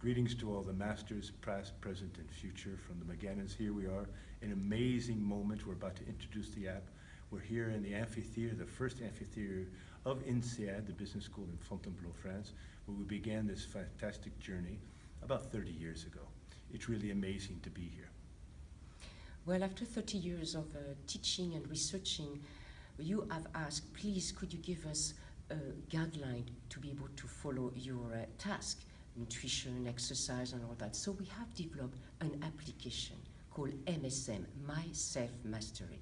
Greetings to all the masters, past, present, and future from the McGannons. Here we are, an amazing moment. We're about to introduce the app. We're here in the amphitheater, the first amphitheater of INSEAD, the business school in Fontainebleau, France, where we began this fantastic journey about 30 years ago. It's really amazing to be here. Well, after 30 years of uh, teaching and researching, you have asked, please, could you give us a guideline to be able to follow your uh, task, nutrition, exercise, and all that. So we have developed an application called MSM, My Self Mastery.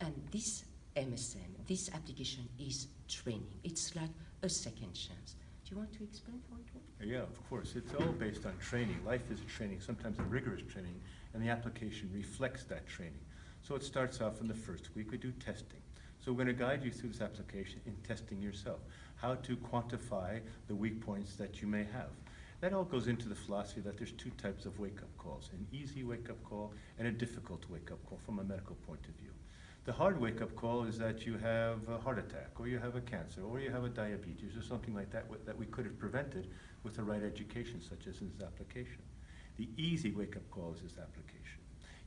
And this MSM, this application is training. It's like a second chance. Do you want to explain how it works? Yeah, of course. It's all based on training. Life is a training, sometimes a rigorous training, and the application reflects that training. So it starts off in the first week, we do testing. So we're going to guide you through this application in testing yourself, how to quantify the weak points that you may have. That all goes into the philosophy that there's two types of wake-up calls, an easy wake-up call and a difficult wake-up call from a medical point of view. The hard wake-up call is that you have a heart attack, or you have a cancer, or you have a diabetes, or something like that that we could have prevented with the right education, such as in this application. The easy wake-up call is this application.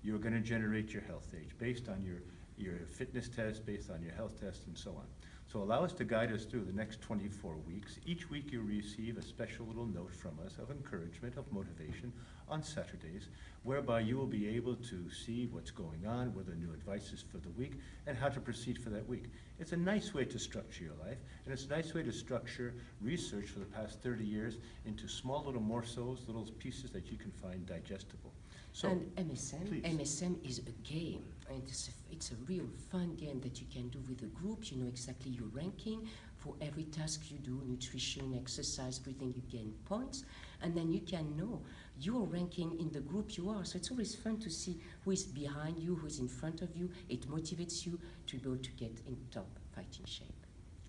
You're going to generate your health age based on your, your fitness test, based on your health test, and so on. So allow us to guide us through the next 24 weeks. Each week you receive a special little note from us of encouragement, of motivation on Saturdays, whereby you will be able to see what's going on, what the new advices for the week, and how to proceed for that week. It's a nice way to structure your life, and it's a nice way to structure research for the past 30 years into small little morsels, little pieces that you can find digestible. So, and MSM, please. MSM is a game, and it's a, it's a real fun game that you can do with a group. You know exactly your ranking for every task you do, nutrition, exercise, breathing. You gain points, and then you can know your ranking in the group you are. So it's always fun to see who is behind you, who is in front of you. It motivates you to be able to get in top fighting shape.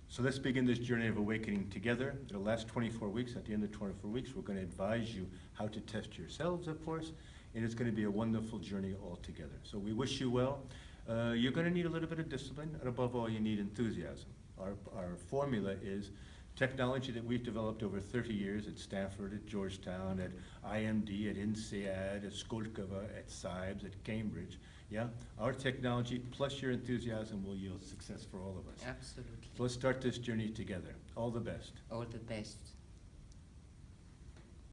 So let's begin this journey of awakening together. It'll last 24 weeks. At the end of 24 weeks, we're going to advise you how to test yourselves, of course, and it's going to be a wonderful journey altogether. So we wish you well. Uh, you're going to need a little bit of discipline, and above all, you need enthusiasm. Our, our formula is technology that we've developed over 30 years at Stanford, at Georgetown, at IMD, at INSEAD, at Skolkovo, at CEIBS, at Cambridge. Yeah, our technology plus your enthusiasm will yield success for all of us. Absolutely. So let's start this journey together. All the best. All the best.